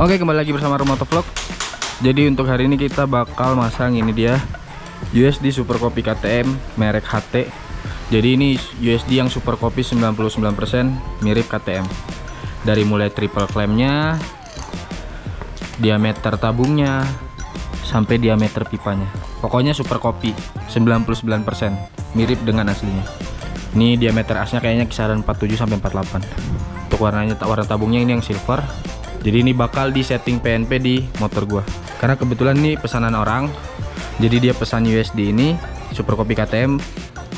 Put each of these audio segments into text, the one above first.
Oke kembali lagi bersama Romoto Vlog. Jadi untuk hari ini kita bakal masang ini dia USD Super Copy KTM merek HT Jadi ini USD yang Super Copy 99% mirip KTM Dari mulai triple clampnya Diameter tabungnya Sampai diameter pipanya. Pokoknya Super Copy 99% mirip dengan aslinya. Ini diameter asnya kayaknya kisaran 47 sampai 48 Untuk warnanya warna tabungnya ini yang silver jadi ini bakal di setting PNP di motor gua. Karena kebetulan ini pesanan orang jadi dia pesan USD ini super copy KTM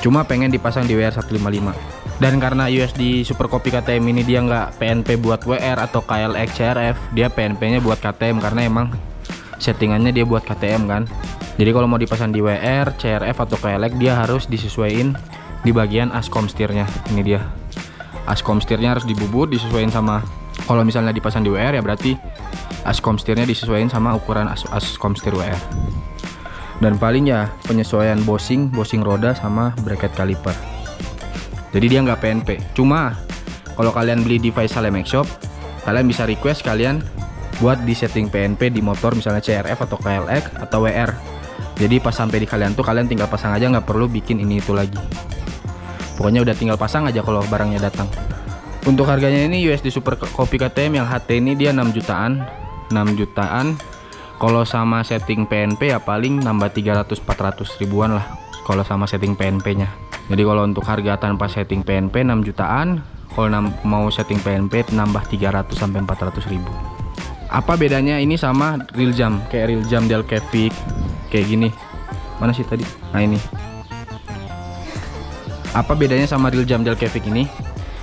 cuma pengen dipasang di WR155 dan karena USD super copy KTM ini dia nggak PNP buat WR atau KLX CRF dia PNP nya buat KTM karena emang settingannya dia buat KTM kan. Jadi kalau mau dipasang di WR, CRF atau KLX dia harus disesuaikan di bagian ascom setirnya. Ini dia. Ascom setirnya harus dibubut disesuaikan sama kalau misalnya dipasang di WR ya berarti ascom setirnya disesuaikan sama ukuran as setir WR dan paling ya penyesuaian bosing bosing roda sama bracket kaliper. Jadi dia nggak PNP cuma kalau kalian beli Faisal MX Shop kalian bisa request kalian buat di setting PNP di motor misalnya CRF atau KLX atau WR jadi pas sampai di kalian tuh kalian tinggal pasang aja nggak perlu bikin ini itu lagi. Pokoknya udah tinggal pasang aja kalau barangnya datang untuk harganya ini USD Super Copy KTM yang HT ini dia 6 jutaan. 6 jutaan. Kalau sama setting PNP ya paling nambah 300-400 ribuan lah kalau sama setting PNP nya jadi kalau untuk harga tanpa setting PNP 6 jutaan. Kalau mau setting PNP nambah 300 sampai 400 ribu. Apa bedanya ini sama real jam? Kayak real jam Del Cavic kayak gini. Mana sih tadi? Nah ini. Apa bedanya sama real jam Del Cavic ini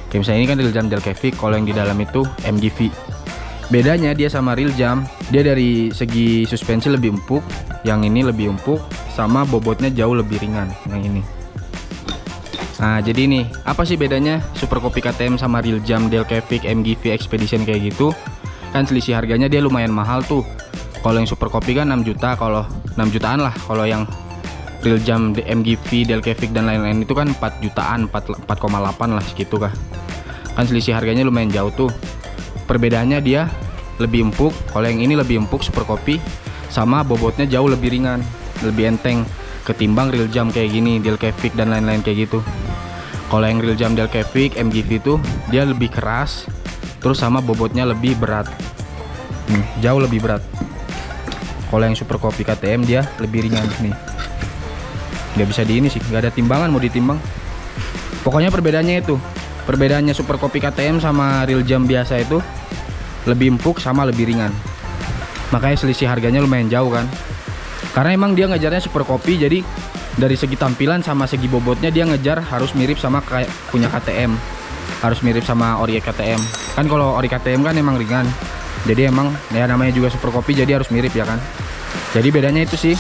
Kayak misalnya ini kan real jam Delcavic, kalau yang di dalam itu MGV. Bedanya dia sama real jam, dia dari segi suspensi lebih empuk, yang ini lebih empuk, sama bobotnya jauh lebih ringan yang ini. Nah jadi ini apa sih bedanya Super Copy KTM sama real jam Delcavic MGV Expedition kayak gitu? Kan selisih harganya dia lumayan mahal tuh. Kalau yang Super Copy kan 6 juta, kalau 6 jutaan lah. Kalau yang real jam MGV, Delcavic dan lain-lain itu kan 4 jutaan, 4,8 lah segitu kah. Kan selisih harganya lumayan jauh tuh. Perbedaannya dia lebih empuk kalau yang ini lebih empuk super kopi sama bobotnya jauh lebih ringan lebih enteng ketimbang real jam kayak gini Delcavic dan lain-lain kayak gitu. Kalau yang real jam Delcavic MGV itu dia lebih keras terus sama bobotnya lebih berat. Nih jauh lebih berat. Kalau yang super kopi KTM dia lebih ringan nih nggak bisa di ini sih nggak ada timbangan mau ditimbang. Pokoknya perbedaannya itu perbedaannya super kopi KTM sama real jam biasa itu lebih empuk sama lebih ringan. Makanya selisih harganya lumayan jauh kan. Karena emang dia ngejarnya super kopi jadi dari segi tampilan sama segi bobotnya dia ngejar harus mirip sama kayak punya KTM harus mirip sama ori KTM kan kalau ori KTM kan emang ringan. Jadi emang ya namanya juga super kopi jadi harus mirip ya kan. Jadi bedanya itu sih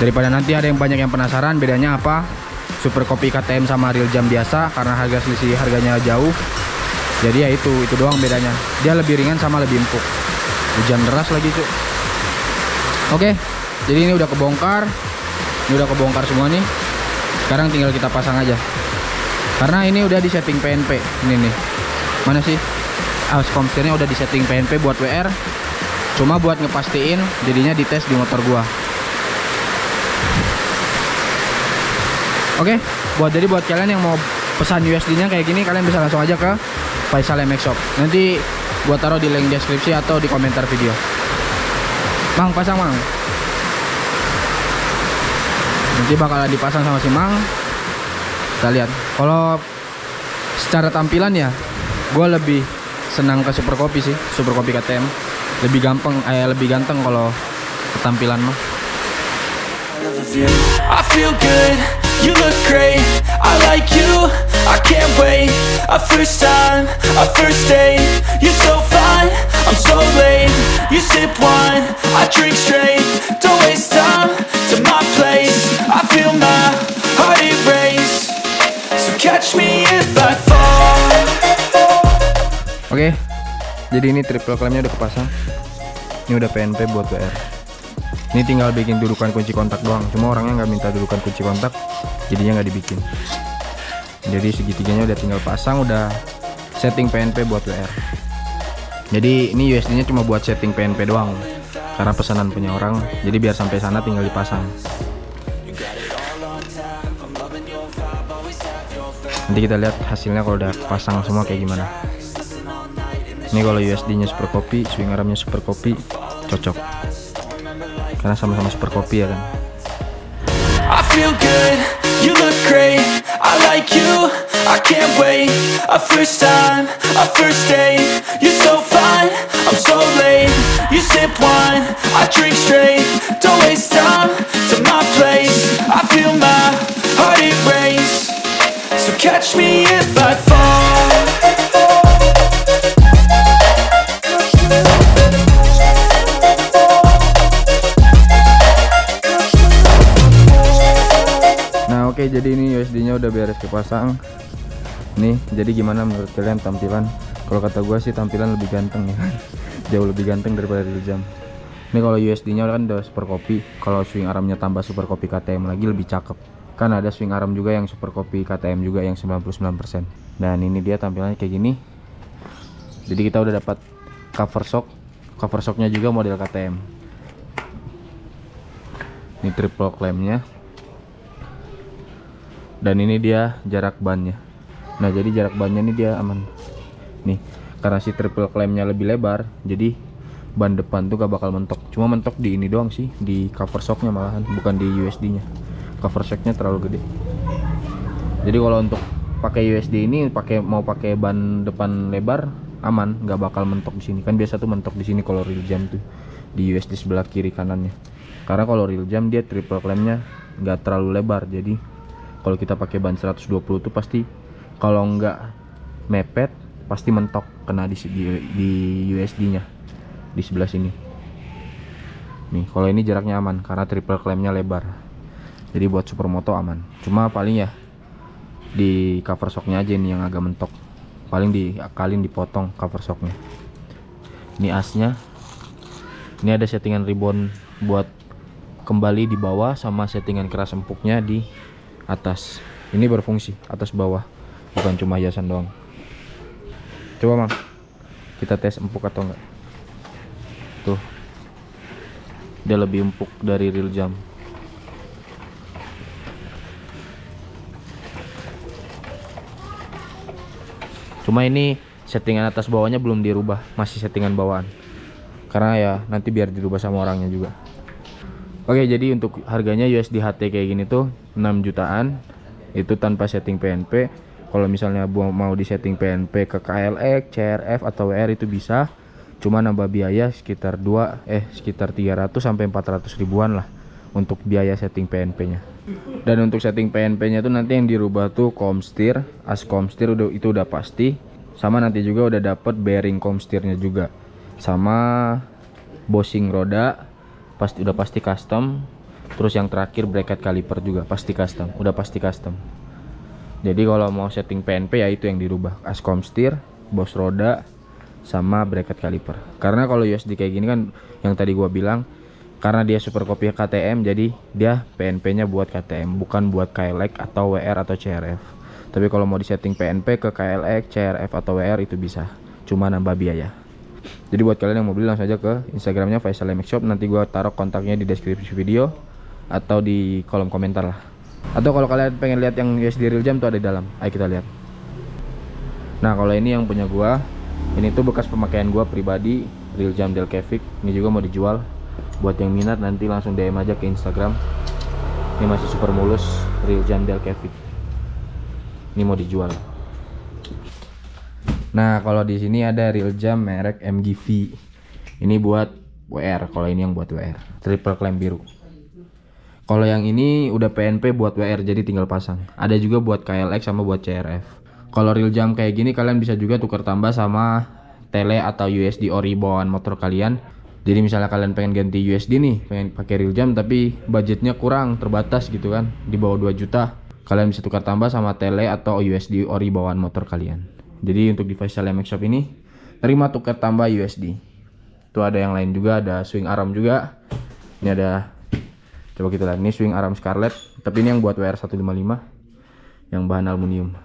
daripada nanti ada yang banyak yang penasaran bedanya apa? Super kopi KTM sama real jam biasa karena harga selisih harganya jauh. Jadi ya itu itu doang bedanya. Dia lebih ringan sama lebih empuk. Hujan deras lagi cuy oke jadi ini udah kebongkar. Ini udah kebongkar semua nih. Sekarang tinggal kita pasang aja. Karena ini udah di setting PNP ini nih. Mana sih? Alas komstirnya udah di setting PNP buat WR cuma buat ngepastiin jadinya dites di motor gua Oke, okay? buat jadi buat kalian yang mau pesan USD-nya kayak gini kalian bisa langsung aja ke Faisal MX Shop. Nanti buat taruh di link deskripsi atau di komentar video. Mang pasang Mang. Nanti bakalan dipasang sama si Mang. Kita lihat. Kalau secara tampilan ya, gue lebih senang ke Super Copy sih, Super Copy KTM. Lebih gampang, eh lebih ganteng kalau ketampilan mah. I feel good. You look great, I like you, I can't wait. A first time, a first date. You're so fine, I'm so late. You sip wine, I drink straight. Don't waste time to my place. I feel my heart erase. So catch me if I fall. Okay, jadi ini triple clampnya udah kepasang. Ini udah PNP buat WR ini tinggal bikin dudukan kunci kontak doang. Cuma orangnya nggak minta dudukan kunci kontak jadinya nggak dibikin. Jadi segitiganya udah tinggal pasang udah setting PNP buat WR jadi ini USD nya cuma buat setting PNP doang karena pesanan punya orang. Jadi biar sampai sana tinggal dipasang. Nanti kita lihat hasilnya kalau udah pasang semua kayak gimana. Ini kalau USD nya super kopi swing armnya super kopi cocok karena sama-sama super kopi ya kan. I feel good, you look great I like you, I can't wait. A first time, a first date You're so fine, I'm so late. You sip wine, I drink straight. Don't waste time to my place. I feel my heart it erase So catch me if I fall jadi ini USD nya udah beres dipasang Nih jadi gimana menurut kalian tampilan? Kalau kata gue sih tampilan lebih ganteng ya. Jauh lebih ganteng daripada real jam. Ini kalau USD nya kan udah super copy Kalau swing armnya tambah super copy KTM lagi lebih cakep. Kan ada swing arm juga yang super copy KTM juga yang 99% Dan ini dia tampilannya kayak gini. Jadi kita udah dapat cover shock. Cover shocknya juga model KTM Ini triple clampnya dan ini dia jarak bannya. Nah jadi jarak bannya ini dia aman. Nih karena si triple clampnya lebih lebar jadi ban depan tuh gak bakal mentok. Cuma mentok di ini doang sih di cover shocknya malahan bukan di USD nya cover shocknya terlalu gede. Jadi kalau untuk pakai USD ini pakai mau pakai ban depan lebar aman nggak bakal mentok di sini. Kan biasa tuh mentok di sini kalau real jam tuh di USD sebelah kiri kanannya. Karena kalau real jam dia triple clampnya nggak terlalu lebar jadi kalau kita pakai ban 120 tuh pasti kalau nggak mepet pasti mentok kena di di, di USD nya di sebelah sini. Nih kalau ini jaraknya aman karena triple clampnya lebar. Jadi buat supermoto aman. Cuma paling ya di cover shocknya aja nih yang agak mentok. Paling diakalin dipotong cover shocknya. Ini asnya. Ini ada settingan ribbon buat kembali di bawah sama settingan keras empuknya di atas. Ini berfungsi atas bawah. Bukan cuma hiasan doang. Coba mang. Kita tes empuk atau enggak? Tuh. Dia lebih empuk dari real jam. Cuma ini settingan atas bawahnya belum dirubah. Masih settingan bawahan karena ya nanti biar dirubah sama orangnya juga Oke jadi untuk harganya USD HT kayak gini tuh 6 jutaan. Itu tanpa setting PNP kalau misalnya mau di setting PNP ke KLX, CRF atau WR itu bisa. Cuma nambah biaya sekitar 2 eh sekitar 300 sampai 400 ribuan lah untuk biaya setting PNP nya dan untuk setting PNP nya tuh nanti yang dirubah tuh komstir as komstir itu udah pasti. Sama nanti juga udah dapet bearing komstirnya juga. Sama bossing roda pasti udah pasti custom. Terus yang terakhir bracket caliper juga pasti custom udah pasti custom. Jadi kalau mau setting PNP ya itu yang dirubah. Ascom steer bos roda sama bracket caliper. Karena kalau USD kayak gini kan yang tadi gua bilang karena dia super copy KTM jadi dia PNP nya buat KTM bukan buat KLX atau WR atau CRF tapi kalau mau di setting PNP ke KLX, CRF atau WR itu bisa. Cuma nambah biaya jadi buat kalian yang mau beli langsung aja ke instagramnya Faisal MX Shop. Nanti gua taruh kontaknya di deskripsi video atau di kolom komentar lah. Atau kalau kalian pengen lihat yang USD real jam tuh ada di dalam. Ayo kita lihat. Nah kalau ini yang punya gua ini tuh bekas pemakaian gua pribadi real jam Delcavic ini juga mau dijual. Buat yang minat nanti langsung DM aja ke Instagram. Ini masih super mulus real jam Delcavic ini mau dijual Nah, kalau di sini ada real jam merek MGV. Ini buat WR, kalau ini yang buat WR. Triple clamp biru. Kalau yang ini udah PNP buat WR jadi tinggal pasang. Ada juga buat KLX sama buat CRF. Kalau real jam kayak gini kalian bisa juga tukar tambah sama tele atau USD ori bawaan motor kalian. Jadi misalnya kalian pengen ganti USD nih, pengen pakai real jam tapi budgetnya kurang, terbatas gitu kan, di bawah 2 juta. Kalian bisa tukar tambah sama tele atau USD ori bawaan motor kalian. Jadi untuk Faisal MX Shop ini terima tukar tambah USD. Itu ada yang lain juga, ada swing arm juga. Ini ada coba kita lihat ini swing arm Scarlett, tapi ini yang buat WR155 yang bahan aluminium.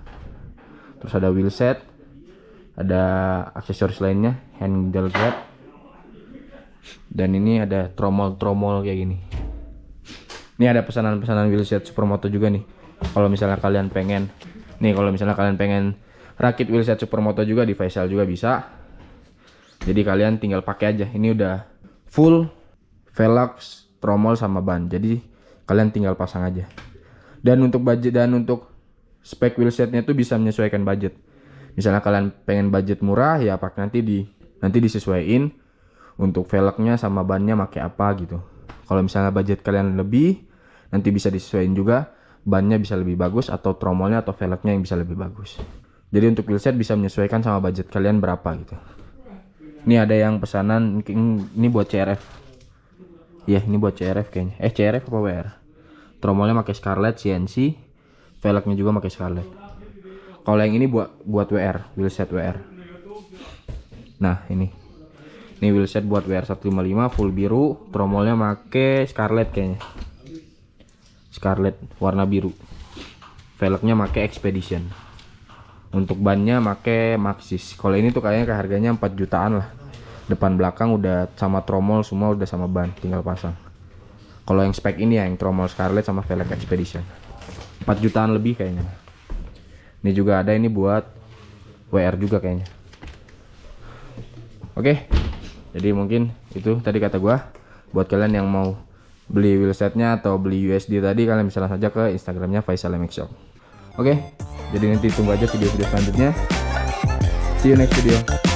Terus ada wheel set. ada aksesoris lainnya handle grab dan ini ada tromol-tromol kayak gini ini ada pesanan-pesanan wheelset supermoto juga nih kalau misalnya kalian pengen nih kalau misalnya kalian pengen rakit wheelset supermoto juga di Faisal juga bisa. Jadi kalian tinggal pakai aja. Ini udah full velg tromol sama ban. Jadi kalian tinggal pasang aja. Dan untuk budget dan untuk spek wheelsetnya itu bisa menyesuaikan budget. Misalnya kalian pengen budget murah ya pakai nanti di nanti disesuaikan untuk velgnya sama bannya pakai apa gitu. Kalau misalnya budget kalian lebih nanti bisa disesuaikan juga bannya bisa lebih bagus atau tromolnya atau velgnya yang bisa lebih bagus jadi untuk wheelset bisa menyesuaikan sama budget kalian berapa gitu. Ini ada yang pesanan ini buat CRF ya ini buat CRF kayaknya. Eh CRF apa WR tromolnya pakai Scarlett CNC velgnya juga pakai Scarlett. Kalau yang ini buat buat WR wheelset WR nah ini. Ini wheelset buat WR 155 full biru. Tromolnya pakai Scarlett kayaknya. Scarlett warna biru. Velgnya pakai Expedition untuk bannya pakai Maxis. Kalau ini tuh kayaknya harganya 4 jutaan lah. Depan belakang udah sama tromol semua udah sama ban tinggal pasang. Kalau yang spek ini ya yang tromol Scarlett sama velg Expedition. 4 jutaan lebih kayaknya. Ini juga ada ini buat WR juga kayaknya. Oke jadi mungkin itu tadi kata gua. Buat kalian yang mau beli wheelsetnya atau beli USD tadi kalian bisa langsung saja ke Instagramnya Faisal MX Shop oke jadi nanti tunggu aja video-video selanjutnya. See you next video